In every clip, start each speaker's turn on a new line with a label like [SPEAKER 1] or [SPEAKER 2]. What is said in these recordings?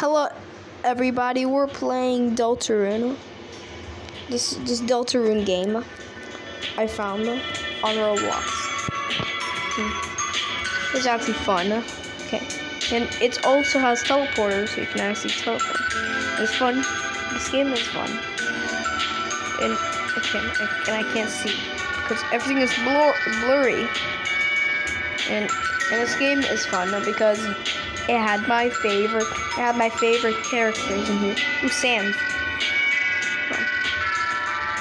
[SPEAKER 1] Hello, everybody. We're playing Deltarune. This this Deltarune game I found on Roblox. Hmm. It's actually fun. Okay, and it also has teleporters, so you can actually teleport. It's fun. This game is fun, and I can't and I can't see because everything is blur blurry. And and this game is fun because it had my favorite. It had my favorite characters in here. Ooh, Sam.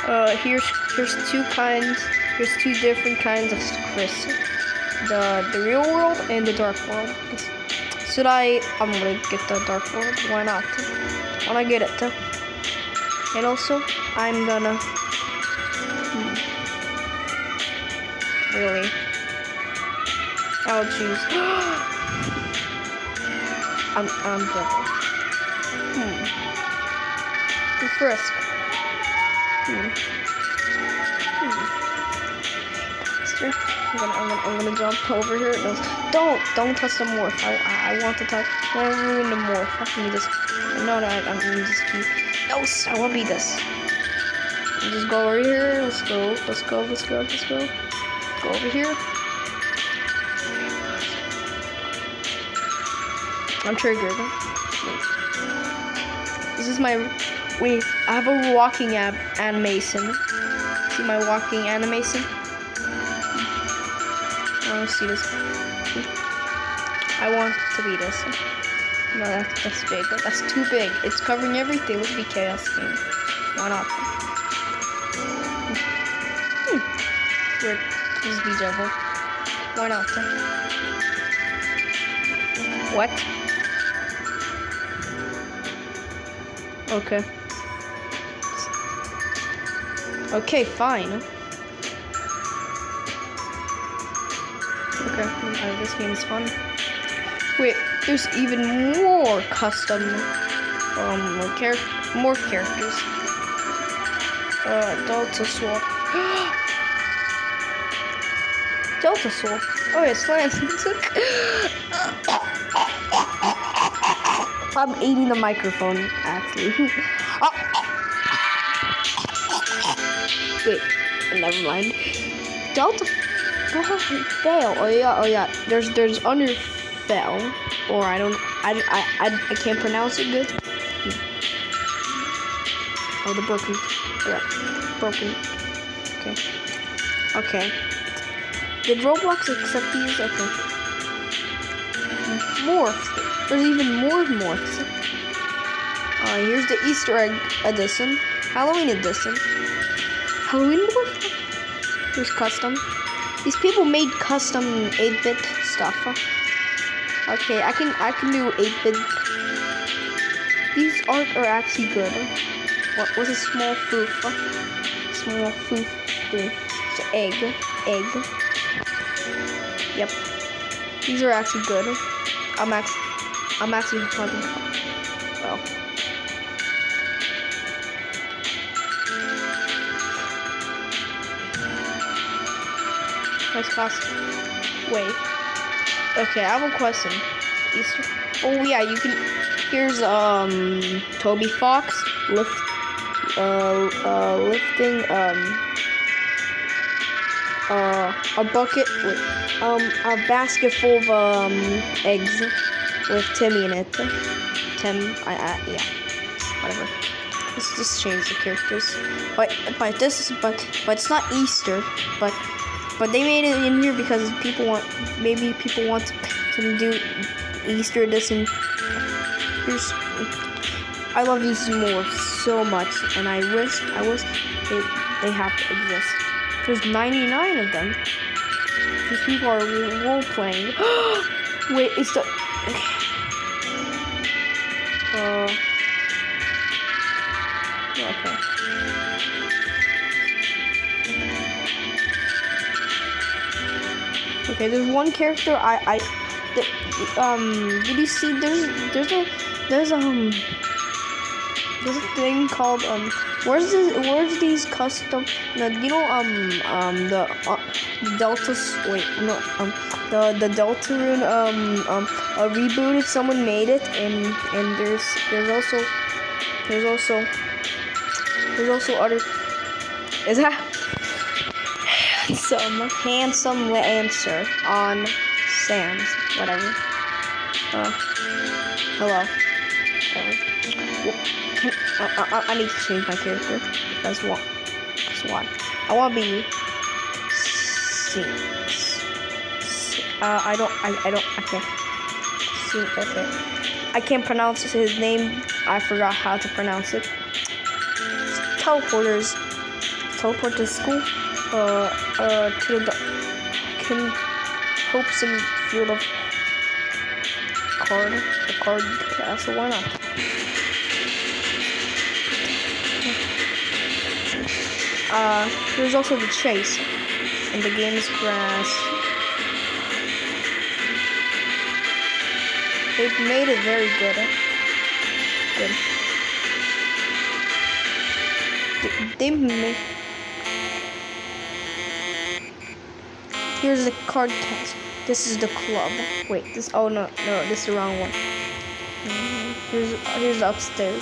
[SPEAKER 1] Uh, here's here's two kinds. Here's two different kinds of Kris. The the real world and the dark world. Should I? I'm gonna get the dark world. Why not? Why not get it? And also, I'm gonna. Hmm, really? I'll choose. I'm, I'm double. Hmm. Frisk. Hmm. Hmm. I'm gonna, I'm gonna, I'm gonna jump over here. No, don't, don't touch the morph. I, I, I want to touch. I to ruin the morph. Let me just. No, no, I, I'm gonna just keep. No, I want to be this. Just go over here. Let's go. Let's go. Let's go. Let's go. Go over here. I'm triggered. This is my. Wait, I have a walking ab animation. See my walking animation? I want to see this. I want to be this. No, that's, that's big. That's too big. It's covering everything. Let's be chaos game. Why not? Hmm. Is be devil. Why not? What? Okay. Okay, fine. Okay, uh, this game is fun. Wait, there's even more custom, um, char more characters. Uh, Delta Swap. Delta Swap. Oh, it's Lance. I'm eating the microphone, actually. oh. Wait, never mind. Delta fail. Oh yeah, oh yeah. There's there's under fail, or I don't I, I, I, I can't pronounce it good. Oh, the broken. Yeah, broken. Okay. Okay. Did Roblox accept these? Okay. Morph. There's even more morphs. Uh, here's the Easter egg edition, Halloween edition, Halloween morph. Here's custom. These people made custom 8-bit stuff. Okay, I can I can do 8-bit. These art are actually good. What was a small foof? Small foof. It's an egg. Egg. Yep. These are actually good. I'm actually I'm actually fun. Well. Nice class. Wait. Okay, I have a question. Oh yeah, you can. Here's um Toby Fox lift uh uh lifting um uh a bucket with um a basket full of um eggs with Timmy in it. Tim, I, yeah, whatever. Let's just change the characters. But but this is but but it's not Easter. But but they made it in here because people want maybe people want to do Easter edition. Here's I love these more so much, and I wish I wish they they have to exist. There's 99 of them. These people are role playing. Wait, it's the uh, okay. Okay, there's one character I I um did you see there's there's a there's um there's a thing called um. Where's this? Where's these custom? No, you know um um the uh, Delta. Wait, no um the the Deltarune um um uh, rebooted. Someone made it, and and there's there's also there's also there's also other. Is that handsome handsome answer on Sam's whatever. Uh, hello. I, I, I, need to change my character. That's what. That's why. I want to be. Six. Uh, I don't. I, I don't. I can't. See. Okay. I can't pronounce his name. I forgot how to pronounce it. Teleporters. Teleport to school. Uh. Uh. To the. Can. Hopes and field of card. The card castle. Why not? Uh, there's also the chase, and the game is grass. They've made it very good. Good. They, made. Here's the card cast. This is the club. Wait, this. Oh no, no, this is the wrong one. Here's here's upstairs.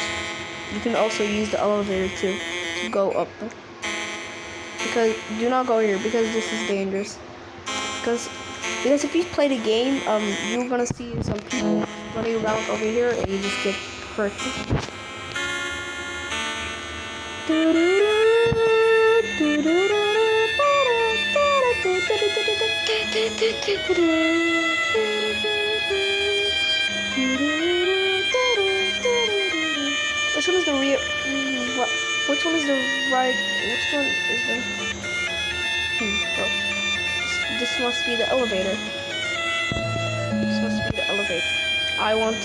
[SPEAKER 1] You can also use the elevator too to go up because do not go here because this is dangerous. Because because if you play the game um you're gonna see some people running around over here and you just get hurt which one is the right? Which one is the? Hmm. Oh. This, must be the elevator. This must be the elevator. I want.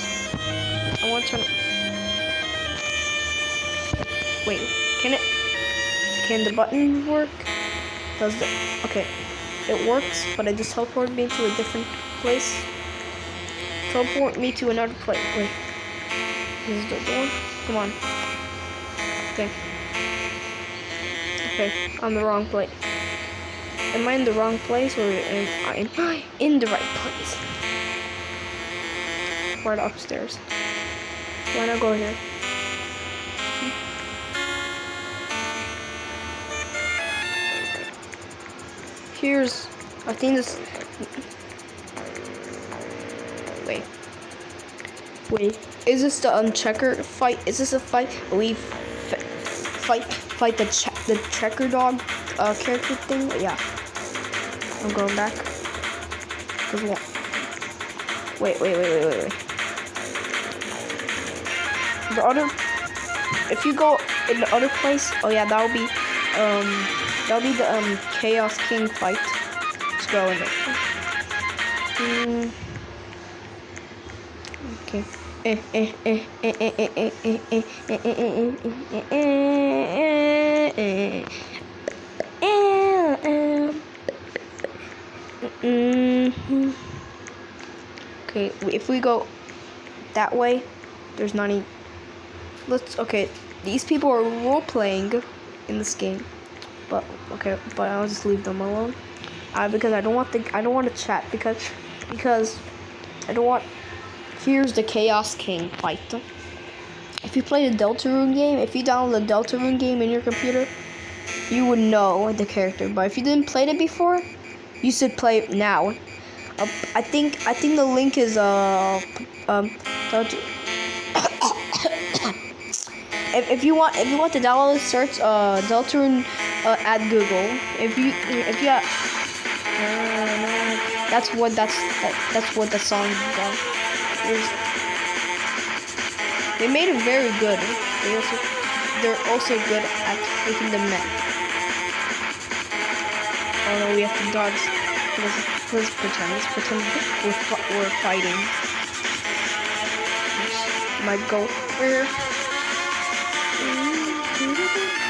[SPEAKER 1] I want to. Wait. Can it? Can the button work? Does the? Okay. It works, but it just teleported me to a different place. Teleport me to another place. Wait. This is the door. Come on. Okay. Okay, I'm the wrong place. Am I in the wrong place or am I in the right place? Right upstairs. Why not go here? Here's, I think this, wait, wait, is this the um, checker fight? Is this a fight? We fight fight the the checker dog uh, character thing. Yeah, I'm going back. Cause what? Wait, wait, wait, wait, wait, wait. The other, if you go in the other place, oh yeah, that'll be um that'll be the um Chaos King fight. Let's go in there. Mm. Okay. Okay, if we go that way, there's not any. Let's. Okay, these people are role playing in this game, but okay, but I'll just leave them alone. Uh, because I don't want the I don't want to chat because because I don't want Here's the Chaos King fight. If you play the Deltarune game, if you download the Deltarune game in your computer, you would know the character. But if you didn't play it before, you should play it now. Uh, I think I think the link is uh um if, if you want if you want to download search uh Deltarune uh, at Google. If you if you uh, that's what that's that, that's what the song is about they made it very good. They also they're also good at making the map. Oh no, we have to dodge. Let's, let's pretend. Let's pretend we're, we're fighting. My goal.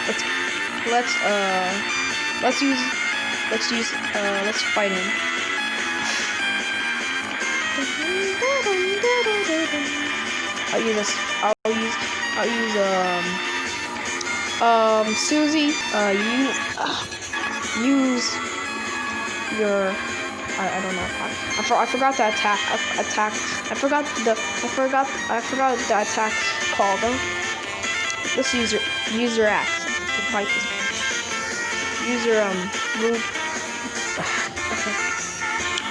[SPEAKER 1] Let's let's uh let's use let's use uh let's fight him. I'll use. I'll use. I'll use um um Susie. Uh, you uh, use your I, I don't know. I, for, I forgot the attack. I, attack. I forgot the. I forgot. I forgot the attack call Though. Let's use your use your axe to fight this. Use your um move. okay.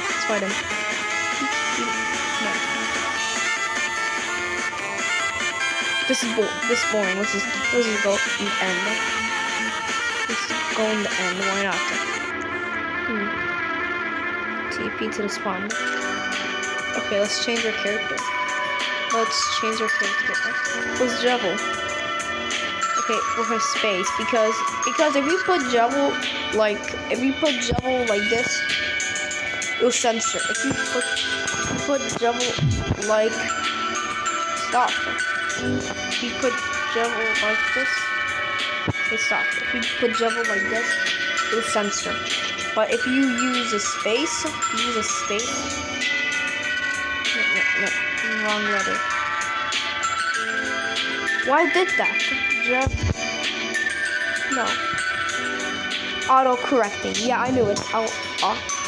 [SPEAKER 1] Let's fight him. This is bo this is boring. Let's just let's just go the end. Let's go in the end. Why not? Hmm. TP to the spawn. Okay, let's change our character. Let's change our character. What's Jubble? Okay, with a space because because if you put Jubble like if you put Jubble like this, it'll censor. If you put put Jubble like stop. If you put Jubble like this, it stops. If you put Jubble like this, it'll censor. But if you use a space, use a space. No, no, no, wrong letter. Why did that? Just no. Auto correcting. Yeah, I knew it. I'll.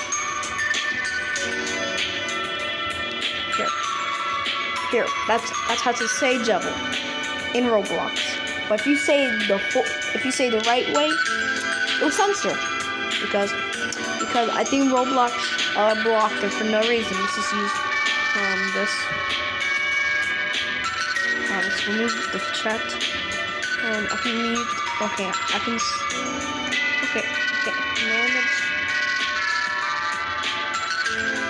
[SPEAKER 1] Here. That's that's how to say jubble in Roblox. But if you say the if you say the right way, it'll censor because because I think Roblox uh, blocked it for no reason. Let's just use um, this. Uh, let's remove the chat. Um, I can mute. Okay, I can. Okay, okay, manage.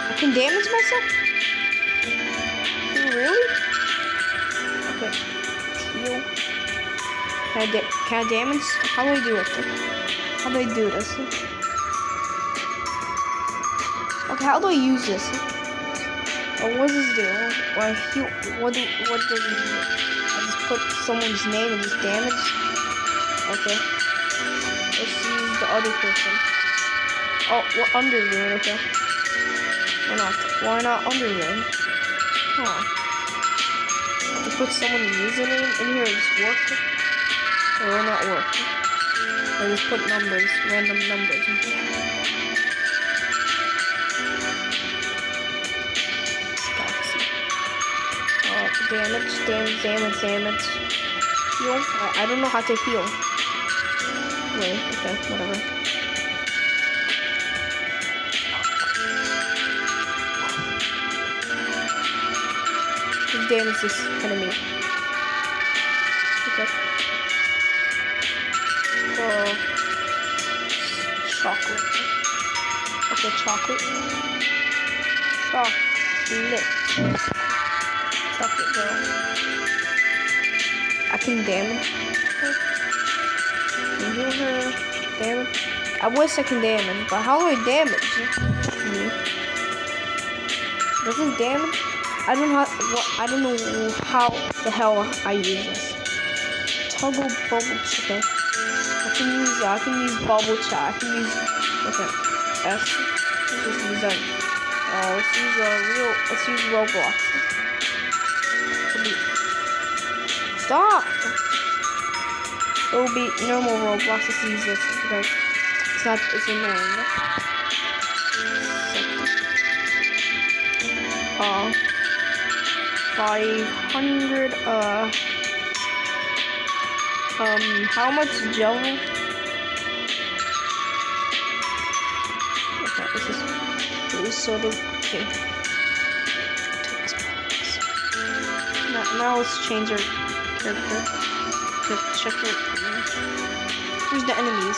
[SPEAKER 1] I can damage myself. Really? Okay. Heal. Can I, can I damage? How do I do it? How do I do this? Okay, how do I use this? Oh, what does this do? Why he, what, do, what does it do? I just put someone's name and just damage? Okay. Let's use the other person. Oh, what Underrune, okay. Why not? Why not Underrune? Huh. Put someone's username in here, and just work? Or will not work? I just put numbers, random numbers. damage, damage, damage, damage. Heal? I, I don't know how to heal. Wait, okay, whatever. Damage this enemy. Okay. Oh. Chocolate. Okay, chocolate. Chocolate chocolate girl. I can damage her. Can heal her. Damage. I wish I can damage, but how do I damage me? Does it damage? I don't know how, I don't know how the hell I use this. Toggle bubble okay. I can use I can use bubble chat. I can use okay. S. Let's use. Uh, let's use a real. Let's use Roblox. Stop! It will be normal Roblox to use this because it's not it's annoying. Uh, 500, uh, um, how much gel? Okay, this is, this is sort of, okay. Now, now let's change our character to check it. Here's the enemies.